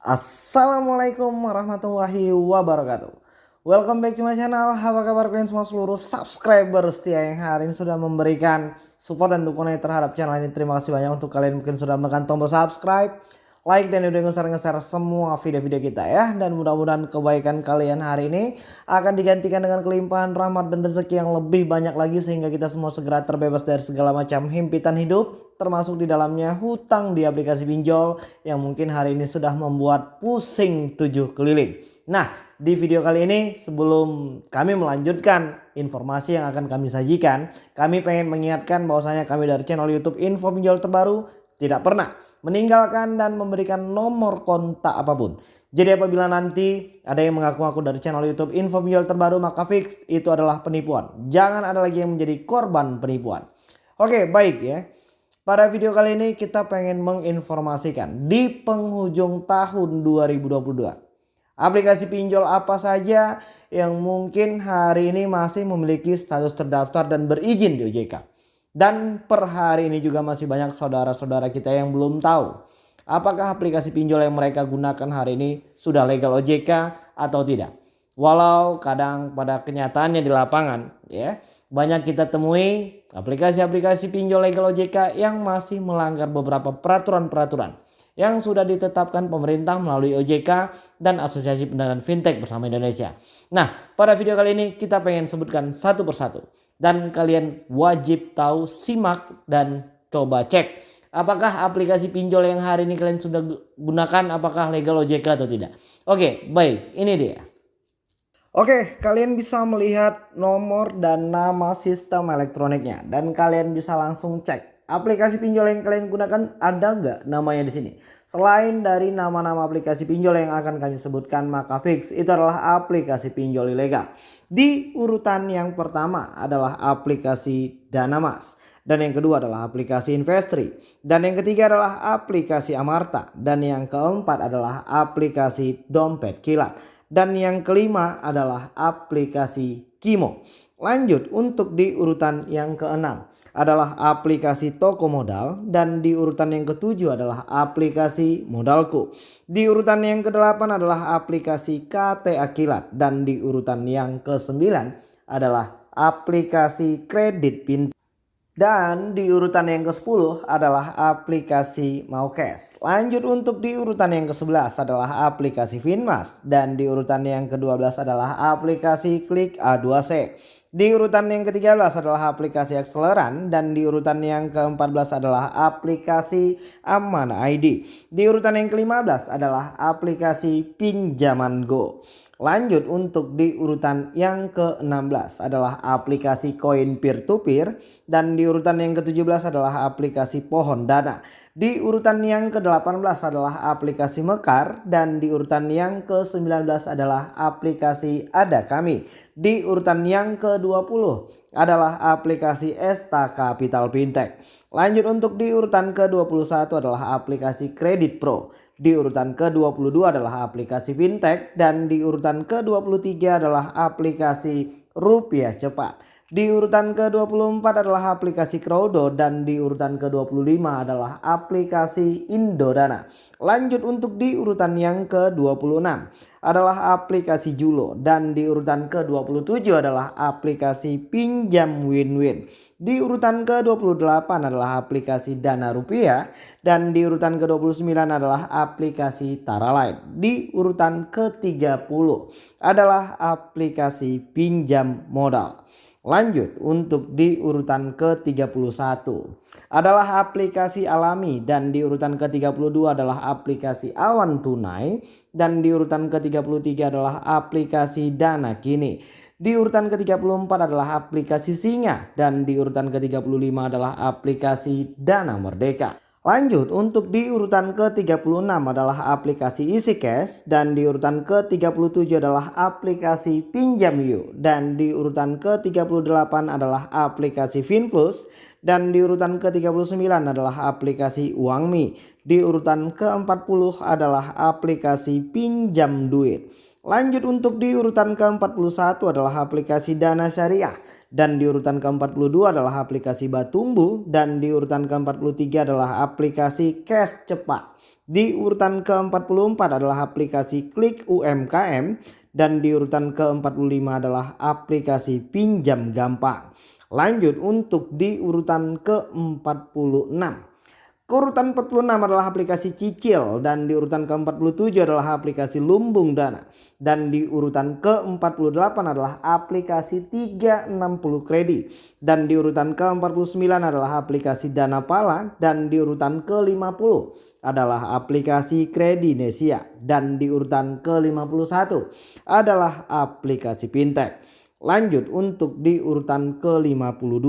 Assalamualaikum warahmatullahi wabarakatuh. Welcome back to my channel. Apa kabar kalian semua seluruh subscriber setia yang hari ini sudah memberikan support dan dukungan terhadap channel ini? Terima kasih banyak untuk kalian mungkin sudah menekan tombol subscribe like dan udah nge-share semua video-video kita ya dan mudah-mudahan kebaikan kalian hari ini akan digantikan dengan kelimpahan rahmat dan rezeki yang lebih banyak lagi sehingga kita semua segera terbebas dari segala macam himpitan hidup termasuk di dalamnya hutang di aplikasi pinjol yang mungkin hari ini sudah membuat pusing tujuh keliling. Nah di video kali ini sebelum kami melanjutkan informasi yang akan kami sajikan kami pengen mengingatkan bahwasanya kami dari channel youtube info pinjol terbaru tidak pernah meninggalkan dan memberikan nomor kontak apa pun. Jadi apabila nanti ada yang mengaku-ngaku dari channel YouTube info pinjol terbaru maka fix itu adalah penipuan. Jangan ada lagi yang menjadi korban penipuan. Oke baik ya. Pada video kali ini kita pengen menginformasikan di penghujung tahun 2022. Aplikasi pinjol apa saja yang mungkin hari ini masih memiliki status terdaftar dan berizin di OJK. Dan per hari ini juga masih banyak saudara-saudara kita yang belum tahu apakah aplikasi pinjol yang mereka gunakan hari ini sudah legal OJK atau tidak. Walau kadang pada kenyataannya di lapangan ya banyak kita temui aplikasi-aplikasi pinjol legal OJK yang masih melanggar beberapa peraturan-peraturan yang sudah ditetapkan pemerintah melalui OJK dan Asosiasi Pendanaan Fintech bersama Indonesia. Nah, pada video kali ini kita pengen sebutkan satu persatu dan kalian wajib tahu simak dan coba cek apakah aplikasi pinjol yang hari ini kalian sudah gunakan apakah legal OJK atau tidak. Oke baik ini dia. Oke kalian bisa melihat nomor dan nama sistem elektroniknya dan kalian bisa langsung cek aplikasi pinjol yang kalian gunakan ada nggak namanya di sini? Selain dari nama-nama aplikasi pinjol yang akan kami sebutkan maka fix itu adalah aplikasi pinjol ilegal. Di urutan yang pertama adalah aplikasi Danamas dan yang kedua adalah aplikasi Investri dan yang ketiga adalah aplikasi Amarta dan yang keempat adalah aplikasi Dompet Kilat dan yang kelima adalah aplikasi Kimo. Lanjut untuk di urutan yang keenam adalah aplikasi toko modal dan di urutan yang ketujuh adalah aplikasi modalku. Di urutan yang kedelapan adalah aplikasi KT Akilat dan di urutan yang kesembilan adalah aplikasi kredit pintar. Dan di urutan yang ke-10 adalah aplikasi Maukes. Lanjut untuk di urutan yang ke-11 adalah aplikasi Finmas. Dan di urutan yang ke-12 adalah aplikasi Klik A2C. Di urutan yang ke-13 adalah aplikasi Acceleran dan di urutan yang ke-14 adalah aplikasi Aman ID. Di urutan yang ke-15 adalah aplikasi Pinjaman Go. Lanjut untuk di urutan yang ke-16 adalah aplikasi koin peer to peer dan di urutan yang ke-17 adalah aplikasi pohon dana. Di urutan yang ke-18 adalah aplikasi Mekar dan di urutan yang ke-19 adalah aplikasi Ada Kami. Di urutan yang ke-20 adalah aplikasi Esta Capital Fintech. Lanjut untuk di urutan ke-21 adalah aplikasi Kredit Pro. Di urutan ke-22 adalah aplikasi fintech dan di urutan ke-23 adalah aplikasi rupiah cepat. Di urutan ke-24 adalah aplikasi Crowdo dan di urutan ke-25 adalah aplikasi Indodana. Lanjut untuk di urutan yang ke-26 adalah aplikasi Julo dan di urutan ke-27 adalah aplikasi Pinjam Win-Win. Di urutan ke-28 adalah aplikasi Dana Rupiah dan di urutan ke-29 adalah aplikasi Taralight. Di urutan ke-30 adalah aplikasi pinjam modal. Lanjut untuk di urutan ke-31 adalah aplikasi alami dan di urutan ke-32 adalah aplikasi awan tunai dan di urutan ke-33 adalah aplikasi dana kini. Di urutan ke-34 adalah aplikasi Singa dan di urutan ke-35 adalah aplikasi Dana Merdeka. Lanjut untuk di urutan ke-36 adalah aplikasi Easy Cash dan di urutan ke-37 adalah aplikasi Pinjam You dan di urutan ke-38 adalah aplikasi FinPlus dan di urutan ke-39 adalah aplikasi UangMi. Di urutan ke-40 adalah aplikasi Pinjam Duit. Lanjut untuk di urutan ke-41 adalah aplikasi Dana Syariah dan di urutan ke-42 adalah aplikasi Batumbu dan di urutan ke-43 adalah aplikasi Cash Cepat. Di urutan ke-44 adalah aplikasi Klik UMKM dan di urutan ke-45 adalah aplikasi Pinjam Gampang. Lanjut untuk di urutan ke-46 Keurutan 46 adalah aplikasi cicil dan di urutan ke-47 adalah aplikasi lumbung dana. Dan di urutan ke-48 adalah aplikasi 360 kredit. Dan di urutan ke-49 adalah aplikasi dana pala dan di urutan ke-50 adalah aplikasi kredinesia dan di urutan ke-51 adalah aplikasi fintech. Lanjut untuk di urutan ke-52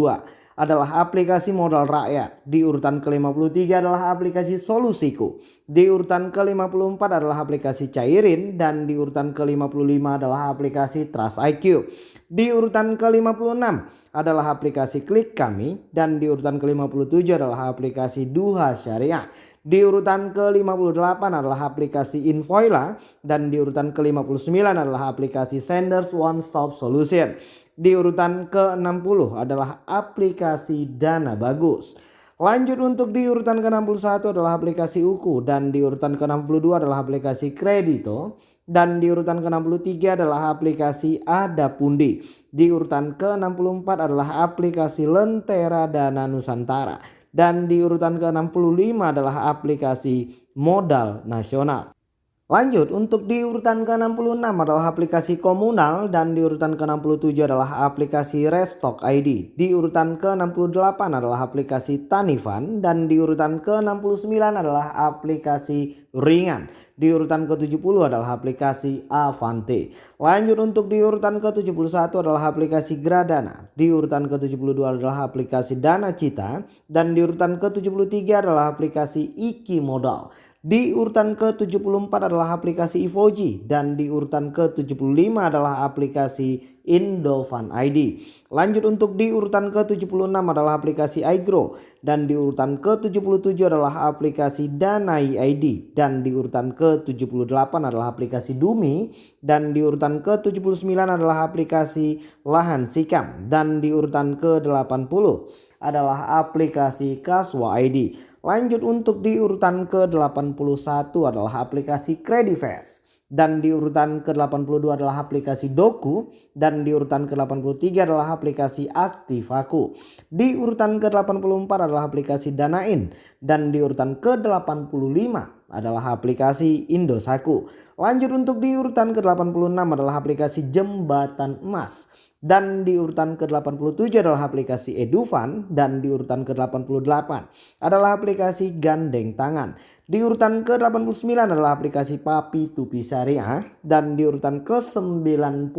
adalah aplikasi modal rakyat. Di urutan ke-53 adalah aplikasi Solusiku. Di urutan ke-54 adalah aplikasi Cairin dan di urutan ke-55 adalah aplikasi Trust IQ. Di urutan ke-56 adalah aplikasi Klik Kami dan di urutan ke-57 adalah aplikasi Duha Syariah. Di urutan ke-58 adalah aplikasi Invoila dan di urutan ke-59 adalah aplikasi Senders One Stop Solution. Di urutan ke-60 adalah aplikasi Dana Bagus. Lanjut untuk di urutan ke-61 adalah aplikasi Uku dan di urutan ke-62 adalah aplikasi Kredito dan di urutan ke-63 adalah aplikasi Ada Pundi. Di urutan ke-64 adalah aplikasi Lentera Dana Nusantara dan di urutan ke-65 adalah aplikasi Modal Nasional. Lanjut untuk di urutan ke-66 adalah aplikasi komunal dan di urutan ke-67 adalah aplikasi Restock ID. Di urutan ke-68 adalah aplikasi Tanifan dan di urutan ke-69 adalah aplikasi Ringan. Di urutan ke-70 adalah aplikasi Avante. Lanjut untuk di urutan ke-71 adalah aplikasi Gradana. Di urutan ke-72 adalah aplikasi Dana Cita dan di urutan ke-73 adalah aplikasi Iki Modal. Di urutan ke-74 adalah aplikasi Ivoji dan di urutan ke-75 adalah aplikasi Indofan ID. Lanjut untuk di urutan ke-76 adalah aplikasi iGrow dan di urutan ke-77 adalah aplikasi Danai ID dan di urutan ke-78 adalah aplikasi Dumi dan di urutan ke-79 adalah aplikasi Lahan Sikam dan di urutan ke-80 adalah aplikasi Kaswa ID. Lanjut untuk di urutan ke-81 adalah aplikasi Credifast. Dan di urutan ke-82 adalah aplikasi Doku. Dan di urutan ke-83 adalah aplikasi Aktivaku. Di urutan ke-84 adalah aplikasi Danain. Dan di urutan ke-85 adalah aplikasi Indosaku. Lanjut untuk di urutan ke-86 adalah aplikasi Jembatan Emas. Dan di urutan ke-87 adalah aplikasi Edufan dan di urutan ke-88 adalah aplikasi Gandeng Tangan. Di urutan ke-89 adalah aplikasi Papi Tupi Syariah dan di urutan ke-90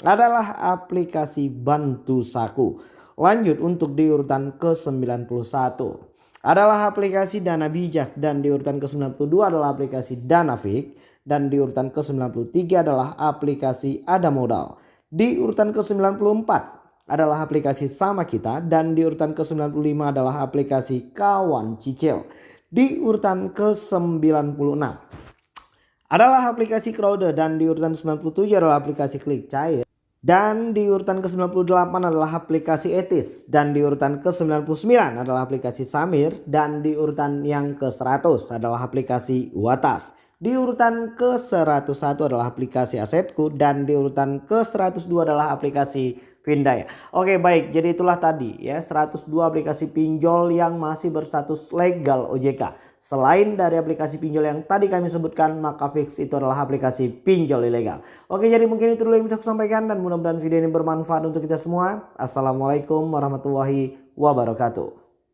adalah aplikasi Bantu Saku. Lanjut untuk di urutan ke-91 adalah aplikasi Dana Bijak dan di urutan ke-92 adalah aplikasi Danafik dan di urutan ke-93 adalah aplikasi Ada Modal. Di urutan ke-94 adalah aplikasi Sama Kita dan di urutan ke-95 adalah aplikasi Kawan Cicil. Di urutan ke-96 adalah aplikasi Crowder dan di urutan 97 adalah aplikasi Klik Cair. Dan di urutan ke-98 adalah aplikasi Etis. Dan di urutan ke-99 adalah aplikasi Samir. Dan di urutan yang ke-100 adalah aplikasi Watas. Di urutan ke-101 adalah aplikasi Asetku. Dan di urutan ke-102 adalah aplikasi Vindaya. Oke baik jadi itulah tadi ya 102 aplikasi pinjol yang masih berstatus legal OJK. Selain dari aplikasi pinjol yang tadi kami sebutkan maka fix itu adalah aplikasi pinjol ilegal. Oke jadi mungkin itu dulu yang bisa saya sampaikan dan mudah-mudahan video ini bermanfaat untuk kita semua. Assalamualaikum warahmatullahi wabarakatuh.